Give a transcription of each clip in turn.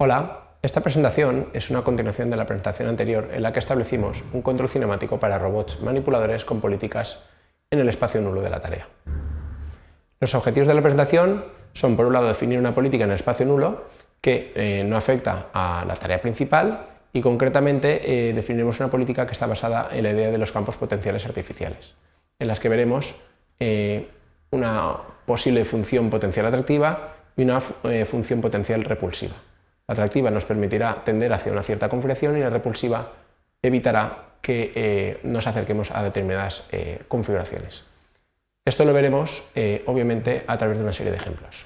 Hola, esta presentación es una continuación de la presentación anterior en la que establecimos un control cinemático para robots manipuladores con políticas en el espacio nulo de la tarea. Los objetivos de la presentación son, por un lado, definir una política en el espacio nulo que eh, no afecta a la tarea principal y, concretamente, eh, definiremos una política que está basada en la idea de los campos potenciales artificiales, en las que veremos eh, una posible función potencial atractiva y una función potencial repulsiva. La atractiva nos permitirá tender hacia una cierta configuración y la repulsiva evitará que eh, nos acerquemos a determinadas eh, configuraciones. Esto lo veremos, eh, obviamente, a través de una serie de ejemplos.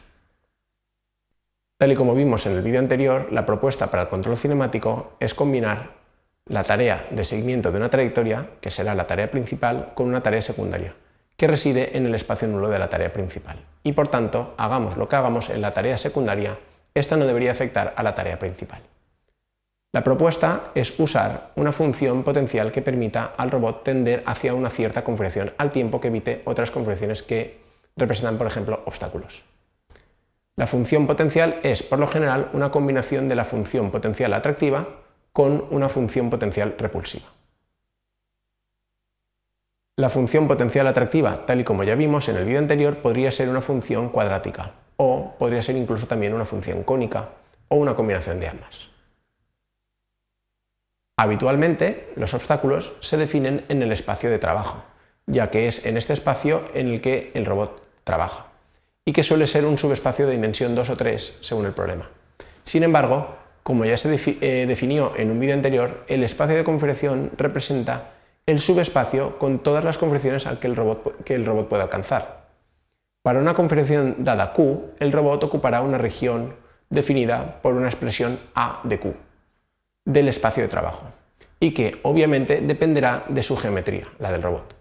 Tal y como vimos en el vídeo anterior, la propuesta para el control cinemático es combinar la tarea de seguimiento de una trayectoria, que será la tarea principal, con una tarea secundaria, que reside en el espacio nulo de la tarea principal. Y por tanto, hagamos lo que hagamos en la tarea secundaria, esta no debería afectar a la tarea principal. La propuesta es usar una función potencial que permita al robot tender hacia una cierta configuración al tiempo que evite otras configuraciones que representan, por ejemplo, obstáculos. La función potencial es, por lo general, una combinación de la función potencial atractiva con una función potencial repulsiva. La función potencial atractiva, tal y como ya vimos en el vídeo anterior, podría ser una función cuadrática, o podría ser incluso también una función cónica o una combinación de ambas. Habitualmente, los obstáculos se definen en el espacio de trabajo, ya que es en este espacio en el que el robot trabaja, y que suele ser un subespacio de dimensión 2 o 3 según el problema. Sin embargo, como ya se eh, definió en un vídeo anterior, el espacio de configuración representa el subespacio con todas las configuraciones que el robot puede alcanzar, para una configuración dada Q, el robot ocupará una región definida por una expresión A de Q del espacio de trabajo y que obviamente dependerá de su geometría, la del robot.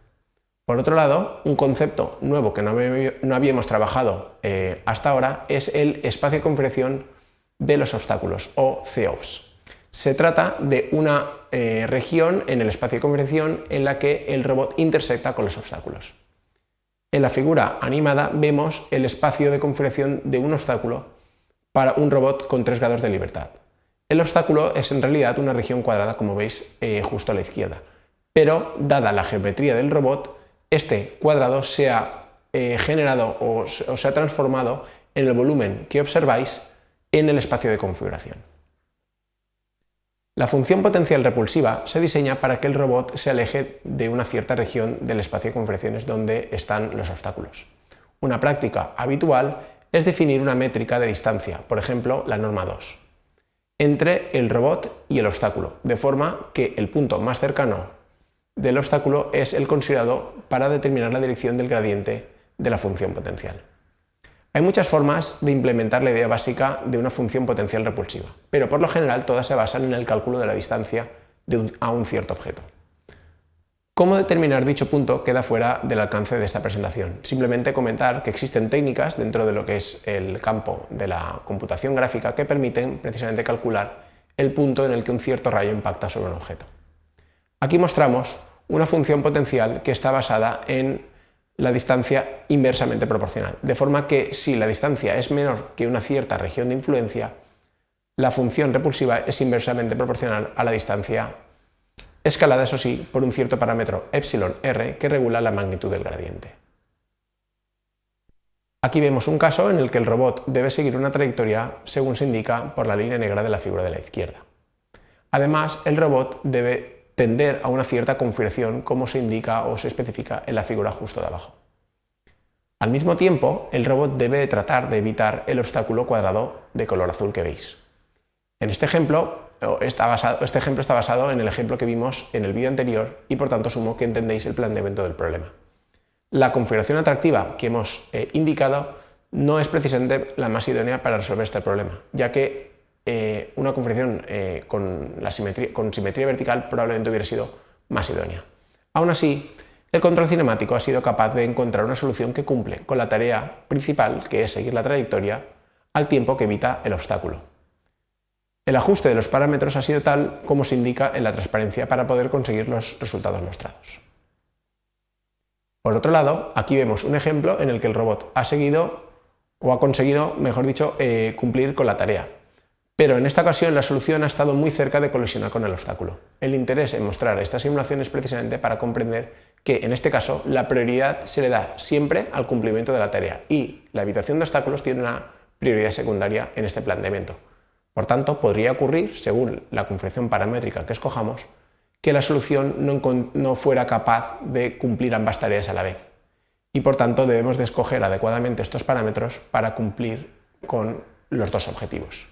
Por otro lado, un concepto nuevo que no habíamos trabajado eh, hasta ahora es el espacio de configuración de los obstáculos o COPS. Se trata de una eh, región en el espacio de configuración en la que el robot intersecta con los obstáculos. En la figura animada vemos el espacio de configuración de un obstáculo para un robot con tres grados de libertad. El obstáculo es en realidad una región cuadrada, como veis eh, justo a la izquierda, pero dada la geometría del robot, este cuadrado se ha eh, generado o se ha transformado en el volumen que observáis en el espacio de configuración. La función potencial repulsiva se diseña para que el robot se aleje de una cierta región del espacio de configuraciones donde están los obstáculos. Una práctica habitual es definir una métrica de distancia, por ejemplo la norma 2, entre el robot y el obstáculo, de forma que el punto más cercano del obstáculo es el considerado para determinar la dirección del gradiente de la función potencial. Hay muchas formas de implementar la idea básica de una función potencial repulsiva, pero por lo general todas se basan en el cálculo de la distancia a un cierto objeto. ¿Cómo determinar dicho punto queda fuera del alcance de esta presentación? Simplemente comentar que existen técnicas dentro de lo que es el campo de la computación gráfica que permiten precisamente calcular el punto en el que un cierto rayo impacta sobre un objeto. Aquí mostramos una función potencial que está basada en la distancia inversamente proporcional, de forma que si la distancia es menor que una cierta región de influencia, la función repulsiva es inversamente proporcional a la distancia escalada, eso sí, por un cierto parámetro epsilon r que regula la magnitud del gradiente. Aquí vemos un caso en el que el robot debe seguir una trayectoria según se indica por la línea negra de la figura de la izquierda. Además, el robot debe tender a una cierta configuración como se indica o se especifica en la figura justo de abajo. Al mismo tiempo, el robot debe tratar de evitar el obstáculo cuadrado de color azul que veis. En este ejemplo, este ejemplo está basado en el ejemplo que vimos en el vídeo anterior y por tanto asumo que entendéis el planteamiento del problema. La configuración atractiva que hemos eh, indicado no es precisamente la más idónea para resolver este problema, ya que eh, una configuración eh, con, simetría, vertical probablemente hubiera sido más idónea. Aún así, el control cinemático ha sido capaz de encontrar una solución que cumple con la tarea principal, que es seguir la trayectoria, al tiempo que evita el obstáculo. El ajuste de los parámetros ha sido tal como se indica en la transparencia para poder conseguir los resultados mostrados. Por otro lado, aquí vemos un ejemplo en el que el robot ha seguido o ha conseguido, mejor dicho, eh, cumplir con la tarea, pero en esta ocasión la solución ha estado muy cerca de colisionar con el obstáculo. El interés en mostrar esta simulación es precisamente para comprender que, en este caso, la prioridad se le da siempre al cumplimiento de la tarea y la evitación de obstáculos tiene una prioridad secundaria en este planteamiento. Por tanto, podría ocurrir, según la configuración paramétrica que escojamos, que la solución no, fuera capaz de cumplir ambas tareas a la vez. Y por tanto debemos de escoger adecuadamente estos parámetros para cumplir con los dos objetivos.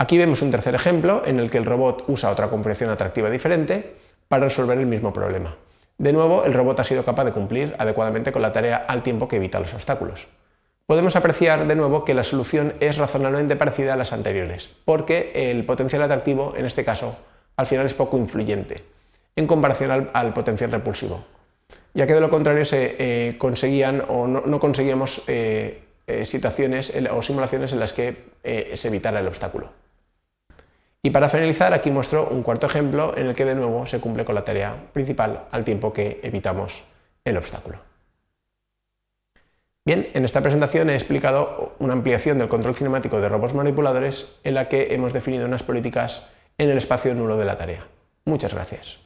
Aquí vemos un tercer ejemplo en el que el robot usa otra configuración atractiva diferente para resolver el mismo problema. De nuevo, el robot ha sido capaz de cumplir adecuadamente con la tarea al tiempo que evita los obstáculos. Podemos apreciar de nuevo que la solución es razonablemente parecida a las anteriores, porque el potencial atractivo, en este caso, al final es poco influyente en comparación al, potencial repulsivo, ya que de lo contrario se eh, conseguían o no, conseguíamos eh, eh, situaciones o simulaciones en las que se evitara el obstáculo. Y para finalizar, aquí muestro un cuarto ejemplo en el que de nuevo se cumple con la tarea principal al tiempo que evitamos el obstáculo. Bien, en esta presentación he explicado una ampliación del control cinemático de robots manipuladores en la que hemos definido unas políticas en el espacio nulo de la tarea. Muchas gracias.